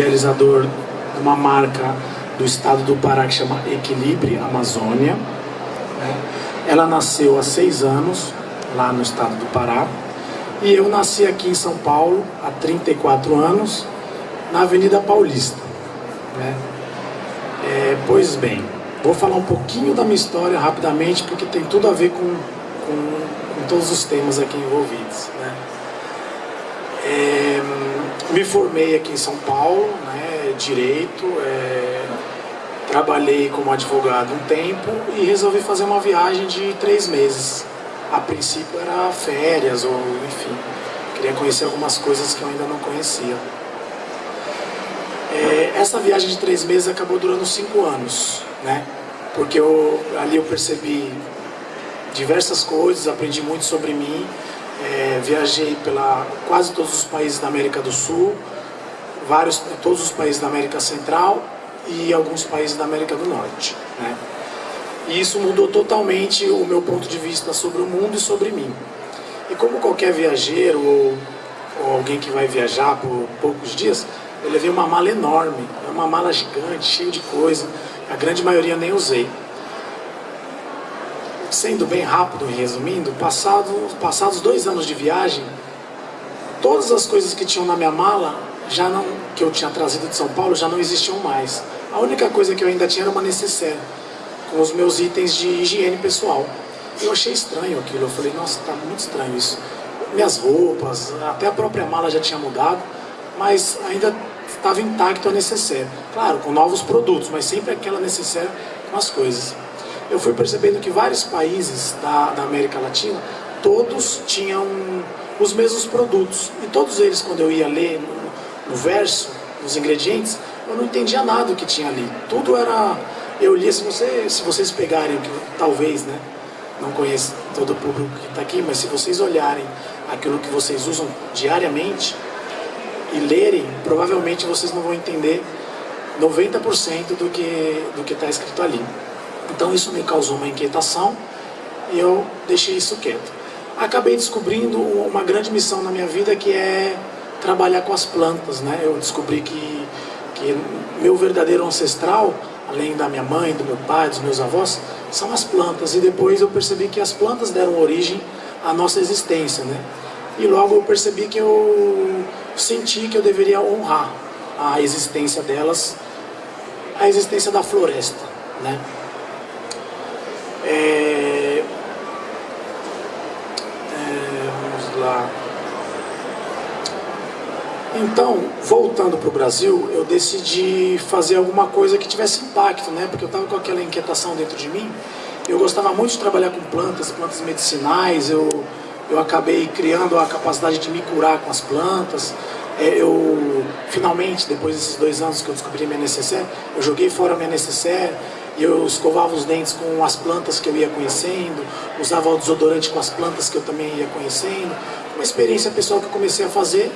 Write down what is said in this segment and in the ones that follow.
idealizador de uma marca do estado do Pará que chama Equilibre Amazônia. Né? Ela nasceu há seis anos, lá no estado do Pará. E eu nasci aqui em São Paulo há 34 anos, na Avenida Paulista. Né? É, pois bem, vou falar um pouquinho da minha história rapidamente, porque tem tudo a ver com, com, com todos os temas aqui envolvidos. Né? É, me formei aqui em São Paulo, né, Direito, é, trabalhei como advogado um tempo e resolvi fazer uma viagem de três meses a princípio era férias ou enfim, queria conhecer algumas coisas que eu ainda não conhecia. É, essa viagem de três meses acabou durando cinco anos, né? Porque eu, ali eu percebi diversas coisas, aprendi muito sobre mim, é, viajei pela quase todos os países da América do Sul, vários, todos os países da América Central e alguns países da América do Norte, né? E isso mudou totalmente o meu ponto de vista sobre o mundo e sobre mim. E como qualquer viajeiro ou, ou alguém que vai viajar por poucos dias, eu levei uma mala enorme, uma mala gigante, cheia de coisa. A grande maioria nem usei. Sendo bem rápido e resumindo, passado, passados dois anos de viagem, todas as coisas que tinham na minha mala, já não, que eu tinha trazido de São Paulo, já não existiam mais. A única coisa que eu ainda tinha era uma necessaire com os meus itens de higiene pessoal. Eu achei estranho aquilo, eu falei, nossa, tá muito estranho isso. Minhas roupas, até a própria mala já tinha mudado, mas ainda estava intacto a necessaire. Claro, com novos produtos, mas sempre aquela necessaire com as coisas. Eu fui percebendo que vários países da, da América Latina, todos tinham os mesmos produtos. E todos eles, quando eu ia ler no, no verso, nos ingredientes, eu não entendia nada do que tinha ali. Tudo era eu li, se, você, se vocês pegarem, que talvez, né, não conheço todo o público que está aqui, mas se vocês olharem aquilo que vocês usam diariamente e lerem, provavelmente vocês não vão entender 90% do que do que está escrito ali. Então isso me causou uma inquietação e eu deixei isso quieto. Acabei descobrindo uma grande missão na minha vida que é trabalhar com as plantas, né? Eu descobri que, que meu verdadeiro ancestral além da minha mãe, do meu pai, dos meus avós, são as plantas. E depois eu percebi que as plantas deram origem à nossa existência, né? E logo eu percebi que eu senti que eu deveria honrar a existência delas, a existência da floresta, né? É... É, vamos lá. Então, voltando para o Brasil, eu decidi fazer alguma coisa que tivesse impacto, né? Porque eu estava com aquela inquietação dentro de mim. Eu gostava muito de trabalhar com plantas, plantas medicinais. Eu, eu acabei criando a capacidade de me curar com as plantas. É, eu, finalmente, depois desses dois anos que eu descobri minha necessaire, eu joguei fora minha necessaire eu escovava os dentes com as plantas que eu ia conhecendo, usava o desodorante com as plantas que eu também ia conhecendo. Uma experiência pessoal que eu comecei a fazer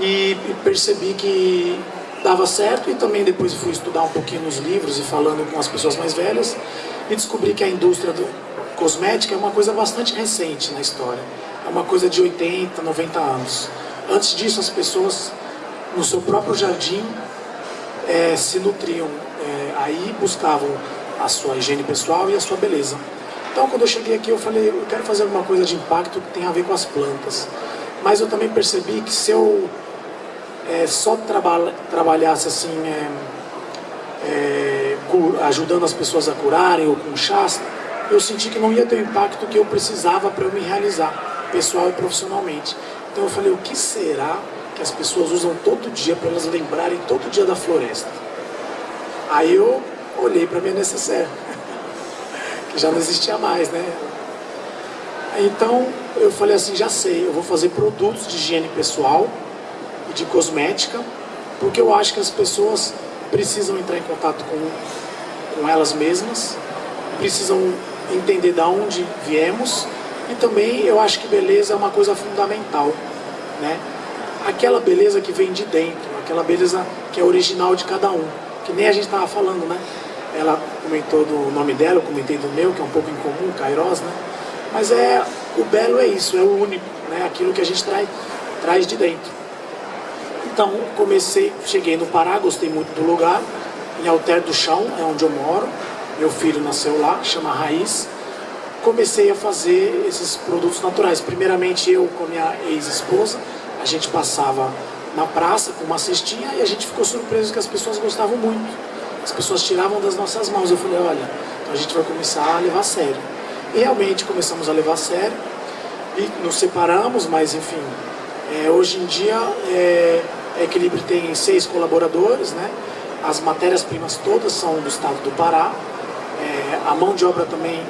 e, percebi que dava certo e também depois fui estudar um pouquinho nos livros e falando com as pessoas mais velhas e descobri que a indústria do cosmética é uma coisa bastante recente na história. É uma coisa de 80, 90 anos. Antes disso, as pessoas no seu próprio jardim é, se nutriam, é, aí buscavam a sua higiene pessoal e a sua beleza. Então, quando eu cheguei aqui, eu falei, eu quero fazer alguma coisa de impacto que tenha a ver com as plantas. Mas eu também percebi que se eu é, só traba trabalhasse assim, é, é, ajudando as pessoas a curarem ou com chás, eu senti que não ia ter o impacto que eu precisava para eu me realizar, pessoal e profissionalmente. Então eu falei, o que será que as pessoas usam todo dia para elas lembrarem todo dia da floresta? Aí eu olhei para minha necessaire, que já não existia mais, né? Então eu falei assim, já sei, eu vou fazer produtos de higiene pessoal e de cosmética, porque eu acho que as pessoas precisam entrar em contato com, com elas mesmas, precisam entender de onde viemos e também eu acho que beleza é uma coisa fundamental, né? Aquela beleza que vem de dentro, aquela beleza que é original de cada um, que nem a gente estava falando, né? Ela comentou do nome dela, eu comentei do meu, que é um pouco incomum, Kairos, né? Mas é, o belo é isso, é o único, né? Aquilo que a gente traz, traz de dentro. Então comecei, cheguei no Pará, gostei muito do lugar, em Alter do Chão, é onde eu moro. Meu filho nasceu lá, chama Raiz. Comecei a fazer esses produtos naturais. Primeiramente eu com a minha ex-esposa, a gente passava na praça com uma cestinha e a gente ficou surpreso que as pessoas gostavam muito. As pessoas tiravam das nossas mãos. Eu falei, olha, então a gente vai começar a levar a sério. E realmente começamos a levar a sério e nos separamos, mas enfim, é, hoje em dia é, a Equilíbrio tem seis colaboradores, né? As matérias-primas todas são do estado do Pará. É, a mão de obra também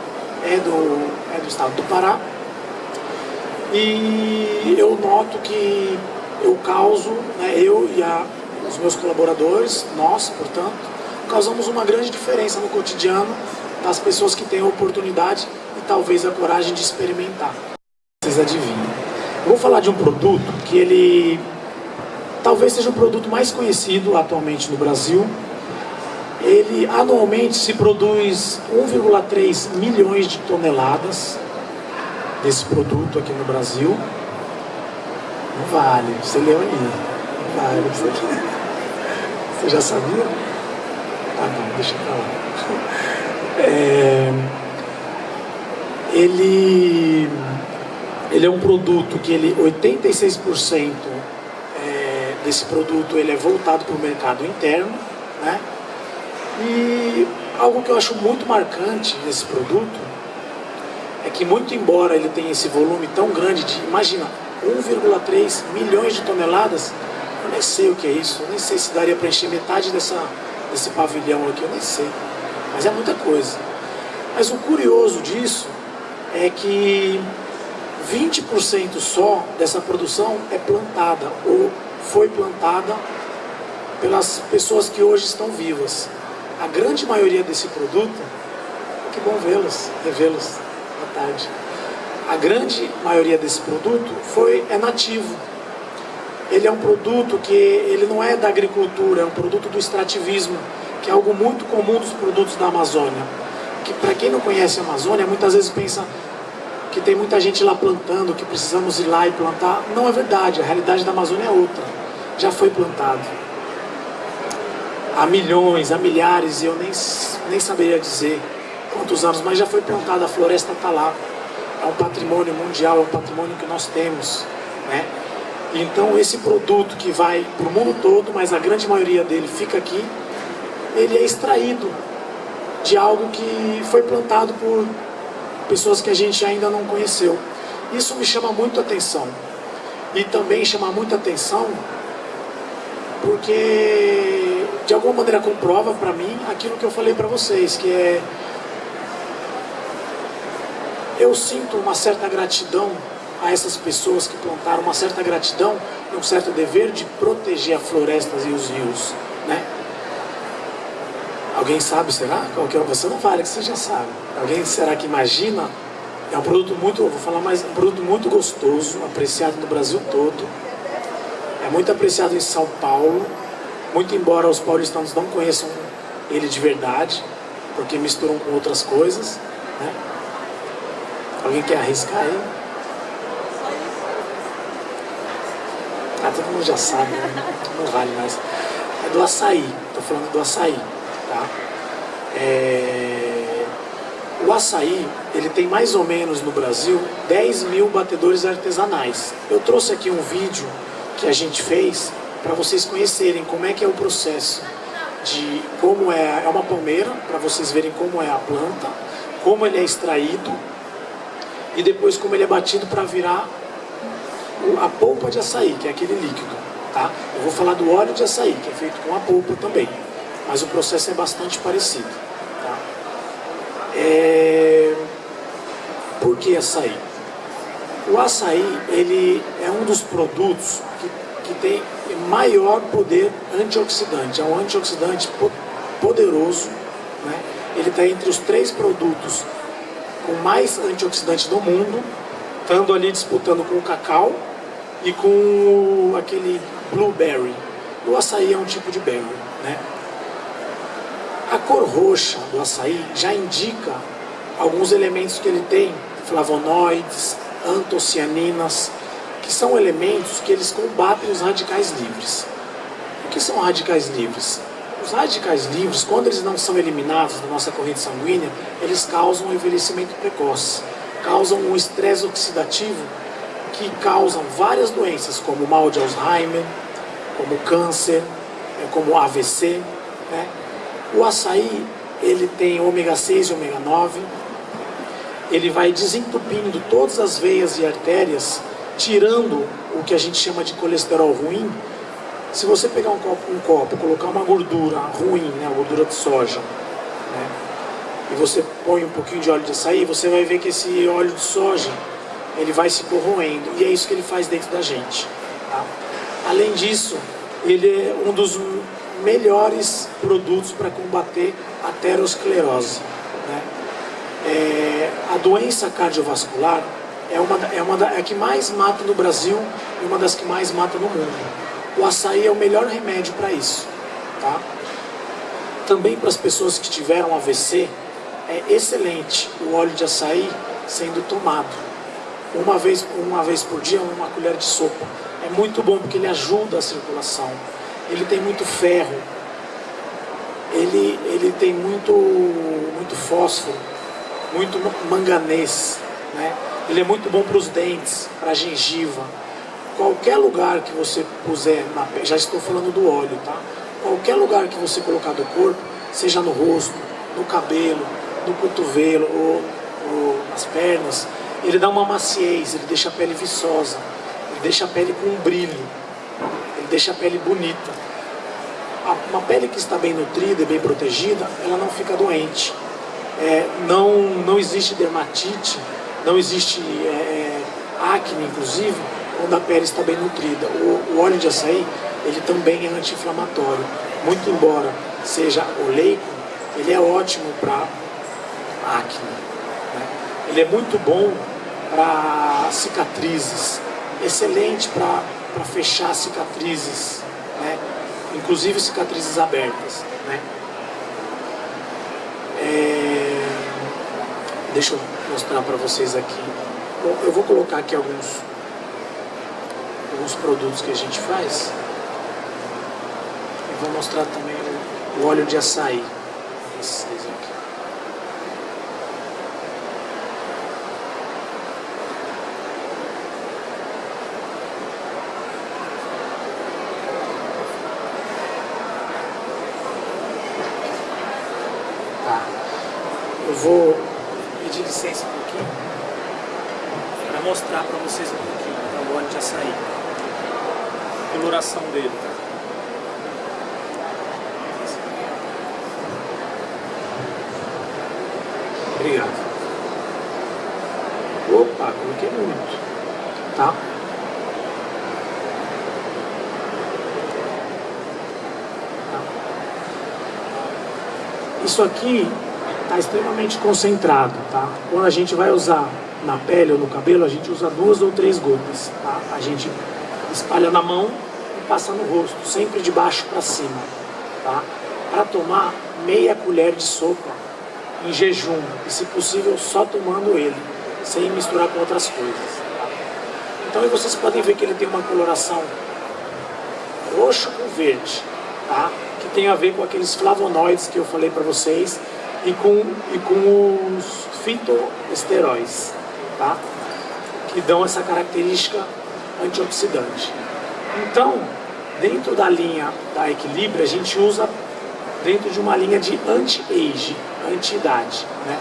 é do, é do estado do Pará. E eu noto que eu causo, né, eu e a, os meus colaboradores, nós, portanto, causamos uma grande diferença no cotidiano das pessoas que têm a oportunidade e talvez a coragem de experimentar. Vocês adivinham. Eu vou falar de um produto que ele talvez seja o produto mais conhecido atualmente no Brasil. Ele anualmente se produz 1,3 milhões de toneladas desse produto aqui no Brasil. Não vale, você leu ali. Não vale. Você, você já sabia? Tá bom, deixa pra lá. É, ele, ele é um produto que ele 86% é, desse produto ele é voltado para o mercado interno, né? E algo que eu acho muito marcante nesse produto é que muito embora ele tenha esse volume tão grande de, imagina, 1,3 milhões de toneladas, eu nem sei o que é isso, eu nem sei se daria para encher metade dessa, desse pavilhão aqui, eu nem sei, mas é muita coisa. Mas o curioso disso é que 20% só dessa produção é plantada ou foi plantada pelas pessoas que hoje estão vivas. A grande maioria desse produto, que bom vê-los, revê-los, boa tarde. A grande maioria desse produto foi, é nativo. Ele é um produto que ele não é da agricultura, é um produto do extrativismo, que é algo muito comum dos produtos da Amazônia. Que para quem não conhece a Amazônia, muitas vezes pensa que tem muita gente lá plantando, que precisamos ir lá e plantar. Não é verdade, a realidade da Amazônia é outra. Já foi plantado. Há milhões, há milhares, e eu nem, nem saberia dizer quantos anos, mas já foi plantada, a floresta está lá. É um patrimônio mundial, um patrimônio que nós temos. Né? Então esse produto que vai para o mundo todo, mas a grande maioria dele fica aqui, ele é extraído de algo que foi plantado por pessoas que a gente ainda não conheceu. Isso me chama muito atenção. E também chama muita atenção porque de alguma maneira comprova para mim aquilo que eu falei para vocês, que é eu sinto uma certa gratidão a essas pessoas que plantaram, uma certa gratidão e um certo dever de proteger as florestas e os rios, né? Alguém sabe, será? Qual que é? Você não vale, que você já sabe. Alguém será que imagina? É um produto muito, vou falar mais, um produto muito gostoso, apreciado no Brasil todo. É muito apreciado em São Paulo, muito embora os paulistanos não conheçam ele de verdade, porque misturam com outras coisas. Né? Alguém quer arriscar aí? Ah, todo mundo já sabe, né? não vale mais. É do açaí, estou falando do açaí. Tá? É... O açaí, ele tem mais ou menos no Brasil 10 mil batedores artesanais. Eu trouxe aqui um vídeo que a gente fez para vocês conhecerem como é que é o processo de como é, é uma palmeira, para vocês verem como é a planta, como ele é extraído e depois como ele é batido para virar a polpa de açaí, que é aquele líquido. Tá? Eu vou falar do óleo de açaí, que é feito com a polpa também mas o processo é bastante parecido. Tá? É... Por que açaí? O açaí ele é um dos produtos que, que tem maior poder antioxidante, é um antioxidante poderoso, né? ele está entre os três produtos com mais antioxidante do mundo, estando ali disputando com o cacau e com aquele blueberry. O açaí é um tipo de berry, né? A cor roxa do açaí já indica alguns elementos que ele tem, flavonoides, antocianinas, que são elementos que eles combatem os radicais livres. O que são radicais livres? Os radicais livres, quando eles não são eliminados da nossa corrente sanguínea, eles causam um envelhecimento precoce, causam um estresse oxidativo que causam várias doenças, como mal de Alzheimer, como câncer, é, como AVC. Né? O açaí, ele tem ômega 6 e ômega 9, ele vai desentupindo todas as veias e artérias, tirando o que a gente chama de colesterol ruim. Se você pegar um copo, um copo colocar uma gordura ruim, né, gordura de soja, né, e você põe um pouquinho de óleo de açaí, você vai ver que esse óleo de soja ele vai se corroendo, e é isso que ele faz dentro da gente. Tá? Além disso, ele é um dos melhores produtos para combater a aterosclerose. Né? É, a doença cardiovascular é uma, é uma é a que mais mata no Brasil e uma das que mais mata no mundo. O açaí é o melhor remédio para isso. Tá? Também para as pessoas que tiveram AVC, é excelente o óleo de açaí sendo tomado. Uma vez, uma vez por dia, uma colher de sopa. É muito bom porque ele ajuda a circulação. Ele tem muito ferro. Ele, ele tem muito, muito fósforo, muito manganês. Né? Ele é muito bom para os dentes, para a gengiva. Qualquer lugar que você puser na pele, já estou falando do óleo, tá? Qualquer lugar que você colocar do corpo, seja no rosto, no cabelo, no cotovelo ou, ou nas pernas, ele dá uma maciez, ele deixa a pele viçosa, ele deixa a pele com um brilho, ele deixa a pele bonita. Uma pele que está bem nutrida e bem protegida, ela não fica doente. É, não, não existe dermatite, não existe é, é, acne, inclusive, quando a pele está bem nutrida. O, o óleo de açaí, ele também é anti-inflamatório. Muito embora seja oleico, ele é ótimo para acne. Né? Ele é muito bom para cicatrizes, excelente para fechar cicatrizes, né? inclusive cicatrizes abertas. Né? É... Deixa eu mostrar para vocês aqui. Eu vou colocar aqui alguns, alguns produtos que a gente faz. E vou mostrar também o, óleo de açaí. Vocês aqui. Tá. Eu vou pedir licença um pouquinho para mostrar para vocês um pouquinho tá, o óleo de açaí. Coloração dele. Obrigado. Opa, coloquei muito. Tá? tá? Isso aqui está extremamente concentrado, tá? Quando a gente vai usar na pele ou no cabelo, a gente usa duas ou três gotas, tá? A gente espalha na mão e passa no rosto, sempre de baixo para cima, tá? Para tomar meia colher de sopa em jejum, e se possível só tomando ele, sem misturar com outras coisas. Tá? Então vocês podem ver que ele tem uma coloração roxo com verde, tá? que tem a ver com aqueles flavonoides que eu falei para vocês, e com, e com os fitoesteróis, tá? que dão essa característica antioxidante. Então, dentro da linha da Equilíbrio, a gente usa dentro de uma linha de anti-age, anti-idade. Né?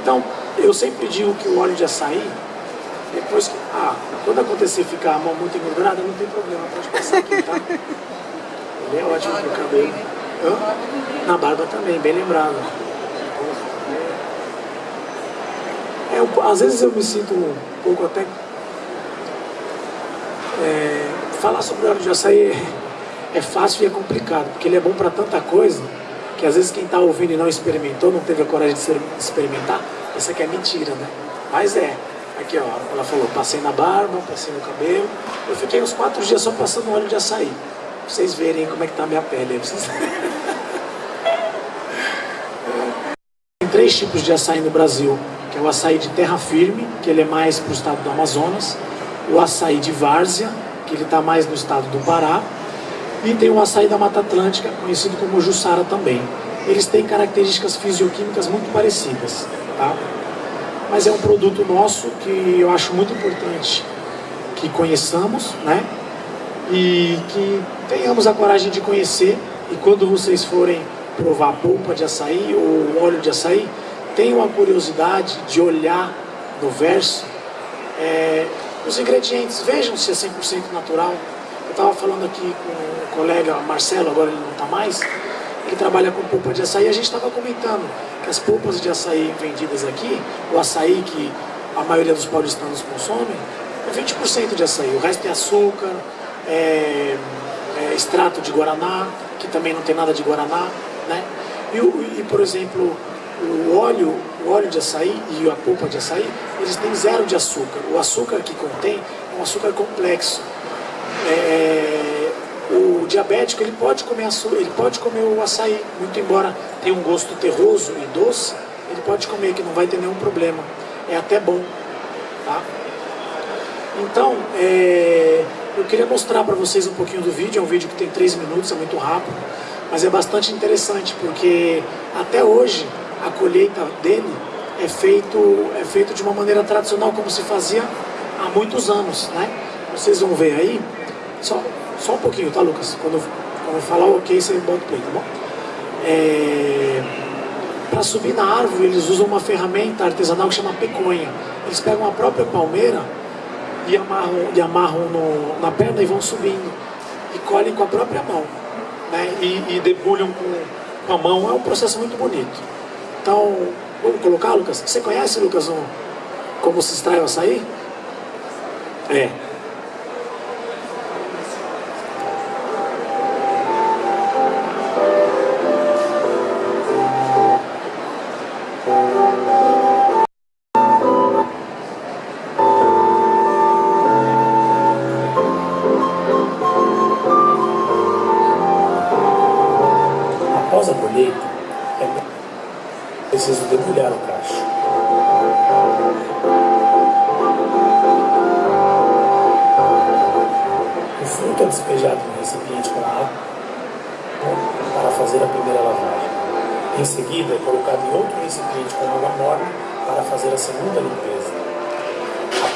Então, eu sempre digo que o óleo de açaí, depois que... Ah, quando acontecer ficar a mão muito engordurada, não tem problema, pode passar aqui, tá? Ele é ótimo para o cabelo. Hã? Na barba também, bem lembrado. É, eu, às vezes eu me sinto um pouco até... É, falar sobre o óleo de açaí é, é fácil e é complicado, porque ele é bom para tanta coisa, que às vezes quem está ouvindo e não experimentou, não teve a coragem de experimentar, isso aqui é mentira, né? Mas é. Aqui, ó, ela falou, passei na barba, passei no cabelo. Eu fiquei uns quatro dias só passando óleo de açaí. Pra vocês verem como é que tá a minha pele. Vocês... Tem três tipos de açaí no Brasil que é o açaí de terra firme, que ele é mais para o estado do Amazonas, o açaí de várzea, que ele está mais no estado do Pará, E tem o açaí da Mata Atlântica, conhecido como Jussara também. Eles têm características fisioquímicas muito parecidas, tá? Mas é um produto nosso que eu acho muito importante que conheçamos, né? E que tenhamos a coragem de conhecer e quando vocês forem provar polpa de açaí ou óleo de açaí, tenham a curiosidade de olhar no verso é, os ingredientes, vejam se é 100% natural. Eu estava falando aqui com o colega Marcelo, agora ele não está mais, ele trabalha com polpa de açaí, a gente estava comentando que as polpas de açaí vendidas aqui, o açaí que a maioria dos paulistanos consomem, é 20% de açaí, o resto é açúcar, é, é, extrato de guaraná, que também não tem nada de guaraná, né? E, e por exemplo, o óleo, o óleo de açaí e a polpa de açaí, eles têm zero de açúcar. O açúcar que contém é um açúcar complexo. É, o diabético ele pode comer açúcar, ele pode comer o açaí, muito embora tenha um gosto terroso e doce, ele pode comer que não vai ter nenhum problema. É até bom, tá? Então, é, eu queria mostrar para vocês um pouquinho do vídeo, é um vídeo que tem 3 minutos, é muito rápido, mas é bastante interessante porque até hoje a colheita dele é feito, é feito de uma maneira tradicional, como se fazia há muitos anos, né? Vocês vão ver aí, só, só um pouquinho, tá Lucas? Quando, quando eu falar ok, você bota o play, tá bom? É, Para subir na árvore, eles usam uma ferramenta artesanal que chama peconha. Eles pegam a própria palmeira e amarram, e amarram no, na perna e vão subindo. E colhem com a própria mão. Né? E, e debulham com, com a mão. É um processo muito bonito. Então, vamos colocar, Lucas? Você conhece, Lucas, um, como se extrai o açaí? É.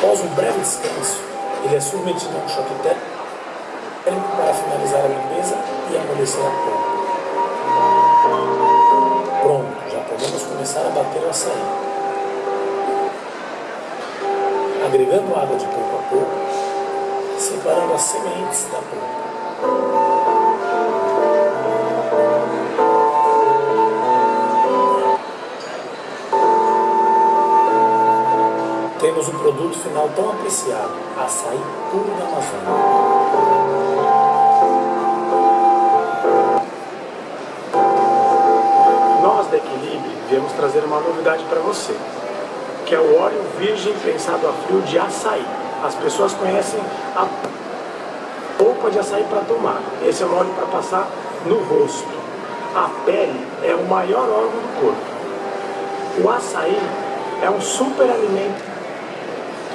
Após um breve descanso, ele é submetido a um choque térmico para finalizar a limpeza e amolecer a polpa. Pronto, já podemos começar a bater o açaí. Agregando água de pouco a pouco, separando as sementes da polpa. Temos o produto final tão apreciado, açaí puro da Amazônia. Nós da Equilibre viemos trazer uma novidade para você, que é o óleo virgem prensado a frio de açaí. As pessoas conhecem a polpa de açaí para tomar. Esse é o óleo para passar no rosto. A pele é o maior órgão do corpo. O açaí é um super alimento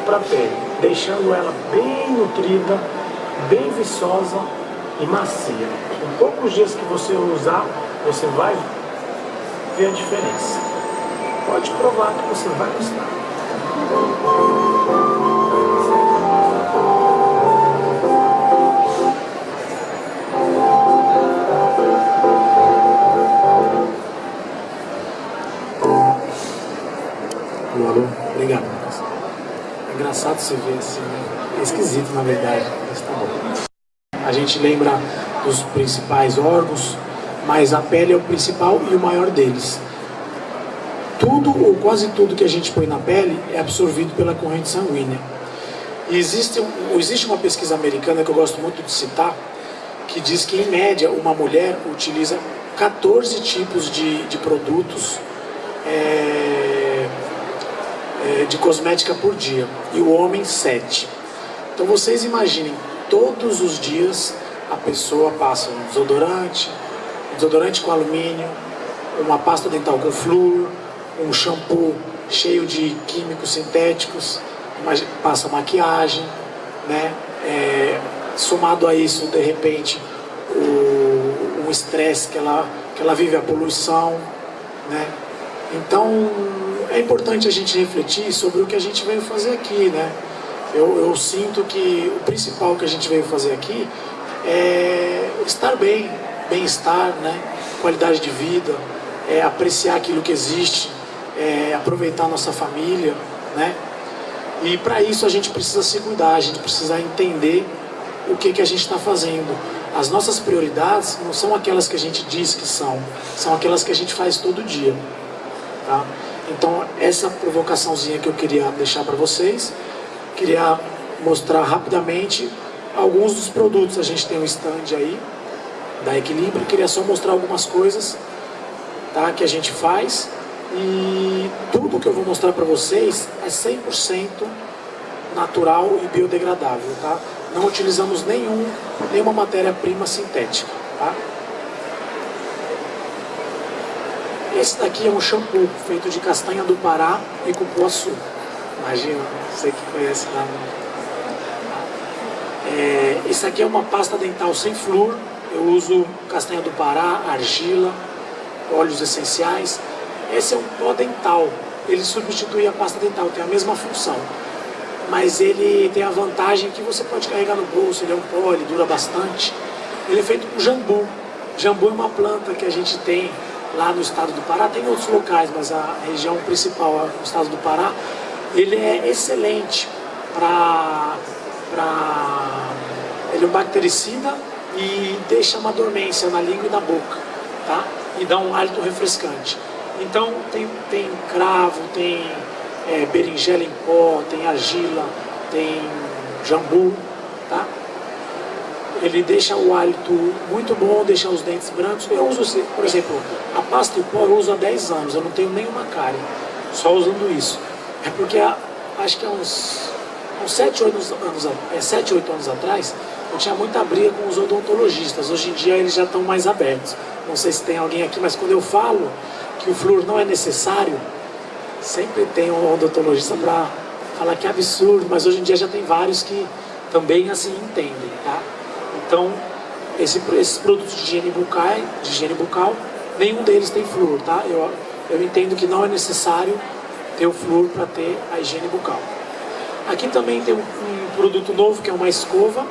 para a pele, deixando ela bem nutrida, bem viçosa e macia. Em poucos dias que você usar, você vai ver a diferença. Pode provar que você vai gostar. Engraçado você ver assim, né? é esquisito na verdade, mas tá bom. A gente lembra dos principais órgãos, mas a pele é o principal e o maior deles. Tudo ou quase tudo que a gente põe na pele é absorvido pela corrente sanguínea. E existe, existe uma pesquisa americana que eu gosto muito de citar, que diz que em média uma mulher utiliza 14 tipos de, de produtos é, de cosmética por dia e o homem 7. Então vocês imaginem, todos os dias a pessoa passa um desodorante, um desodorante com alumínio, uma pasta dental com flúor, um shampoo cheio de químicos sintéticos, passa maquiagem, né? É, somado a isso, de repente, o o estresse que ela, que ela vive, a poluição, né? Então, é importante a gente refletir sobre o que a gente veio fazer aqui, né? Eu, eu sinto que o principal que a gente veio fazer aqui é estar bem, bem-estar, né? qualidade de vida, é apreciar aquilo que existe, é aproveitar a nossa família, né? E para isso a gente precisa se cuidar, a gente precisa entender o que, que a gente está fazendo. As nossas prioridades não são aquelas que a gente diz que são, são aquelas que a gente faz todo dia. Tá? Então, essa provocaçãozinha que eu queria deixar para vocês, queria mostrar rapidamente alguns dos produtos. A gente tem um stand aí da Equilíbrio, queria só mostrar algumas coisas tá, que a gente faz e tudo que eu vou mostrar para vocês é 100% natural e biodegradável, tá? Não utilizamos nenhum, nenhuma matéria-prima sintética, tá? Esse daqui é um shampoo feito de castanha do Pará e cupuaçu. Imagina, você que conhece lá. É, esse aqui é uma pasta dental sem flúor. Eu uso castanha do Pará, argila, óleos essenciais. Esse é um pó dental. Ele substitui a pasta dental, tem a mesma função. Mas ele tem a vantagem que você pode carregar no bolso, ele é um pó, ele dura bastante. Ele é feito com jambu. Jambu é uma planta que a gente tem lá no estado do Pará, tem outros locais, mas a região principal no estado do Pará, ele é excelente para... Ele é um bactericida e deixa uma dormência na língua e na boca, tá? E dá um hálito refrescante. Então tem, tem cravo, tem é, berinjela em pó, tem argila, tem jambu? Ele deixa o hálito muito bom, deixa os dentes brancos. Eu uso, por exemplo, a pasta em pó eu uso há 10 anos, eu não tenho nenhuma cárie, só usando isso. É porque há, acho que há uns, uns 7, 8 anos, é, 7, 8 anos atrás, eu tinha muita briga com os odontologistas. Hoje em dia eles já estão mais abertos. Não sei se tem alguém aqui, mas quando eu falo que o flúor não é necessário, sempre tem um odontologista para falar que é absurdo, mas hoje em dia já tem vários que também assim entendem, tá? Então, esse, esses produtos de higiene bucal, de higiene bucal, nenhum deles tem flúor, tá? Eu, eu entendo que não é necessário ter o flúor para ter a higiene bucal. Aqui também tem um, um, produto novo que é uma escova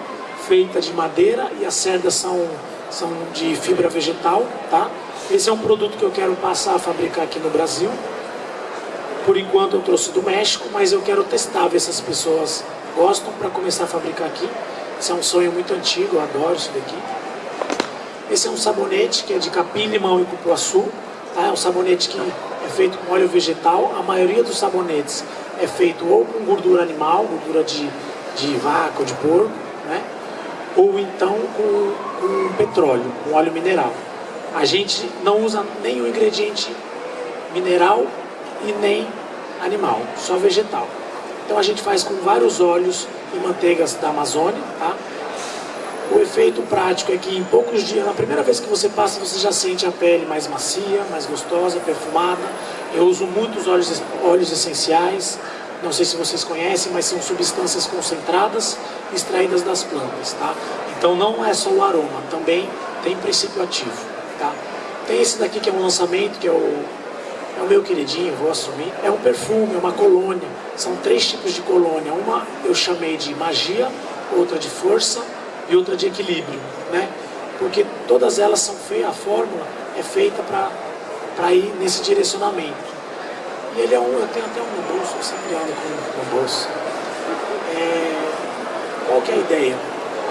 feita de madeira e as cerdas são, são de fibra vegetal, tá? Esse é um produto que eu quero passar a fabricar aqui no Brasil. Por enquanto eu trouxe do México, mas eu quero testar, ver se as pessoas gostam para começar a fabricar aqui. Esse é um sonho muito antigo, eu adoro isso daqui. Esse é um sabonete que é de capim, limão e cupuaçu. Tá? É um sabonete que é feito com óleo vegetal. A maioria dos sabonetes é feito ou com gordura animal, gordura de, de vaca ou de porco, né? ou então com, com petróleo, com óleo mineral a gente não usa nenhum ingrediente mineral e nem animal, só vegetal. Então a gente faz com vários óleos e manteigas da Amazônia, tá? O efeito prático é que em poucos dias, na primeira vez que você passa, você já sente a pele mais macia, mais gostosa, perfumada. Eu uso muitos óleos, óleos essenciais, não sei se vocês conhecem, mas são substâncias concentradas extraídas das plantas, tá? Então não é só o aroma, também tem princípio ativo. Tá? Tem esse daqui que é um lançamento, que é o, é o meu queridinho, vou assumir. É um perfume, é uma colônia. São três tipos de colônia. Uma eu chamei de magia, outra de força e outra de equilíbrio. Né? Porque todas elas são feitas, a fórmula é feita para ir nesse direcionamento. E ele é um, eu tenho até um no bolso, eu sempre ando com no bolso. É, qual que é a ideia?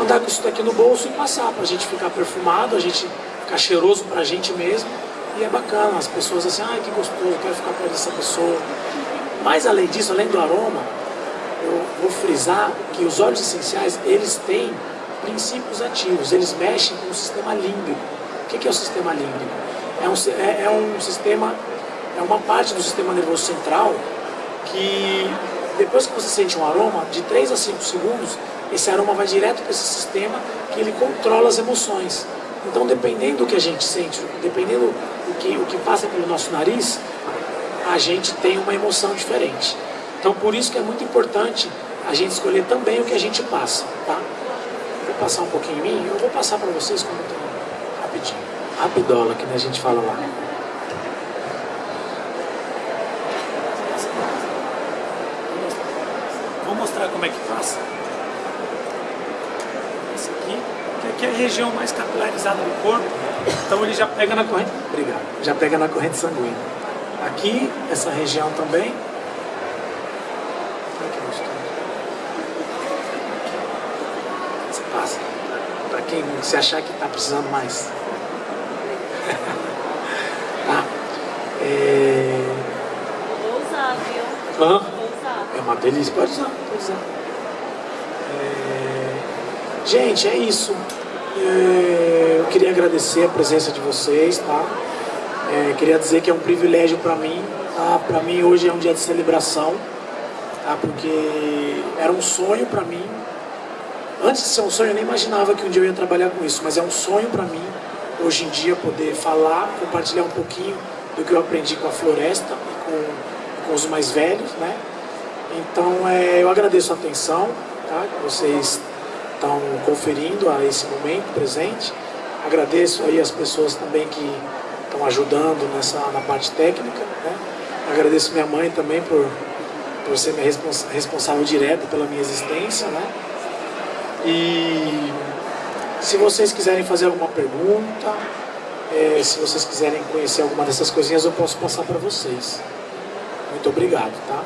Andar com isso daqui no bolso e passar para a gente ficar perfumado, a gente ficar cheiroso pra gente mesmo. E é bacana, as pessoas assim, ai que gostoso, quero ficar perto dessa pessoa. Mas além disso, além do aroma, eu vou frisar que os óleos essenciais, eles têm princípios ativos, eles mexem com o sistema límbico. O que é o sistema límbico? É um, é, é um sistema, é uma parte do sistema nervoso central que depois que você sente um aroma, de 3 a 5 segundos, esse aroma vai direto para esse sistema que ele controla as emoções. Então, dependendo do que a gente sente, dependendo do que, o que passa pelo nosso nariz, a gente tem uma emoção diferente. Então, por isso que é muito importante a gente escolher também o que a gente passa, tá? Vou passar um pouquinho em mim, eu vou passar para vocês como tem rapidinho. Rapidola, que a gente fala lá. Vou mostrar como é que faz. Esse aqui, que é a região mais capilarizada do corpo, então ele já pega na corrente. Obrigado. Já pega na corrente sanguínea. Aqui, essa região também. Você passa. Para quem se achar que está precisando mais. ah, é... Vou usar, viu? Hã? Vou usar. É uma delícia, pode usar, pode usar. É, Gente, é isso. É, Eu queria agradecer a presença de vocês, tá? É, queria dizer que é um privilégio para mim, tá? Para mim hoje é um dia de celebração, tá? Porque era um sonho para mim. Antes de ser um sonho, eu nem imaginava que um dia eu ia trabalhar com isso, mas é um sonho para mim hoje em dia poder falar, compartilhar um pouquinho do que eu aprendi com a floresta e com, com os mais velhos, né? Então, é, eu agradeço a atenção tá, que vocês estão conferindo a esse momento presente. Agradeço aí as pessoas também que estão ajudando nessa, na parte técnica. Né? Agradeço minha mãe também por, por ser minha respons responsável direta pela minha existência. Né? E se vocês quiserem fazer alguma pergunta, é, se vocês quiserem conhecer alguma dessas coisinhas, eu posso passar para vocês. Muito obrigado, tá?